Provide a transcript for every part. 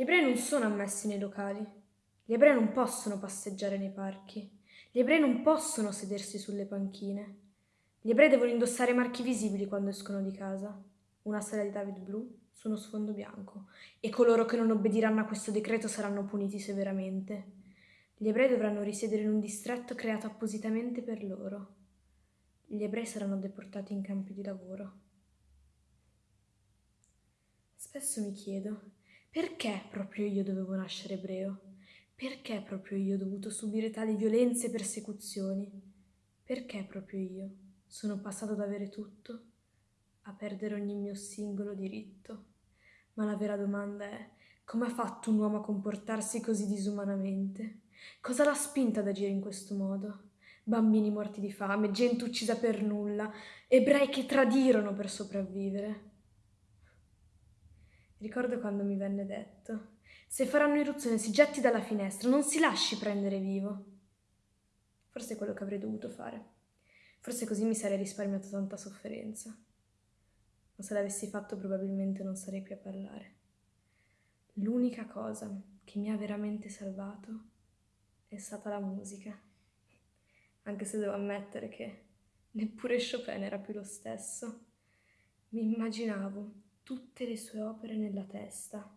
ebrei non sono ammessi nei locali. Gli ebrei non possono passeggiare nei parchi. Gli ebrei non possono sedersi sulle panchine. Gli ebrei devono indossare marchi visibili quando escono di casa. Una sala di David blu su uno sfondo bianco. E coloro che non obbediranno a questo decreto saranno puniti severamente. Gli ebrei dovranno risiedere in un distretto creato appositamente per loro. Gli ebrei saranno deportati in campi di lavoro. Spesso mi chiedo, perché proprio io dovevo nascere ebreo? Perché proprio io ho dovuto subire tali violenze e persecuzioni? Perché proprio io sono passato da avere tutto a perdere ogni mio singolo diritto? Ma la vera domanda è, come ha fatto un uomo a comportarsi così disumanamente? Cosa l'ha spinta ad agire in questo modo? Bambini morti di fame, gente uccisa per nulla, ebrei che tradirono per sopravvivere. Ricordo quando mi venne detto, se faranno irruzione si getti dalla finestra, non si lasci prendere vivo. Forse è quello che avrei dovuto fare. Forse così mi sarei risparmiato tanta sofferenza. Ma se l'avessi fatto probabilmente non sarei qui a parlare. L'unica cosa che mi ha veramente salvato è stata la musica. Anche se devo ammettere che neppure Chopin era più lo stesso. Mi immaginavo tutte le sue opere nella testa,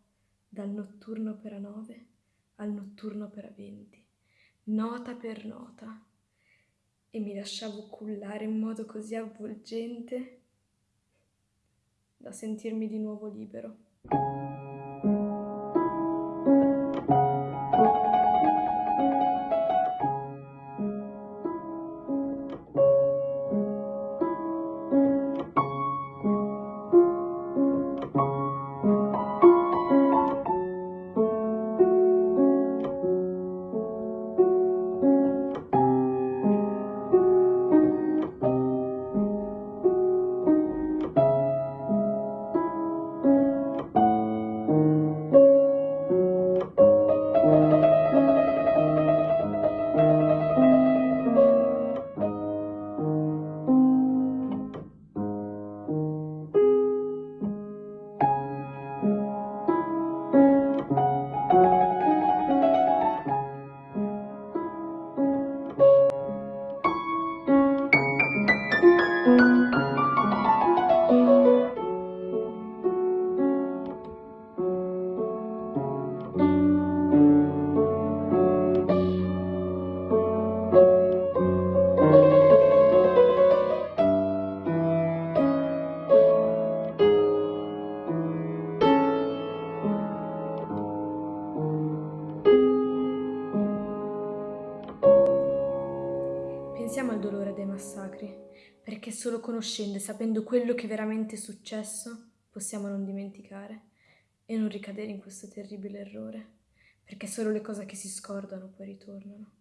dal notturno opera 9 al notturno opera 20, nota per nota, e mi lasciavo cullare in modo così avvolgente da sentirmi di nuovo libero. Pensiamo al dolore dei massacri, perché solo conoscendo e sapendo quello che veramente è successo possiamo non dimenticare e non ricadere in questo terribile errore, perché solo le cose che si scordano poi ritornano.